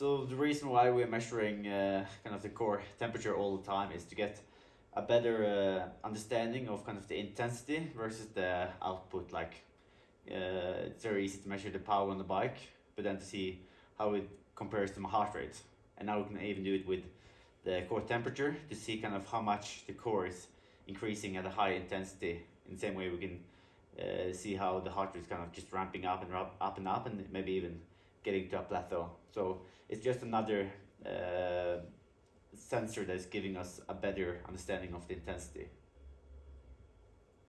So the reason why we're measuring uh, kind of the core temperature all the time is to get a better uh, understanding of kind of the intensity versus the output. Like uh, it's very easy to measure the power on the bike, but then to see how it compares to my heart rate. And now we can even do it with the core temperature to see kind of how much the core is increasing at a high intensity. In the same way, we can uh, see how the heart rate is kind of just ramping up and up, up and up, and maybe even getting to a plateau. So it's just another uh, sensor that's giving us a better understanding of the intensity.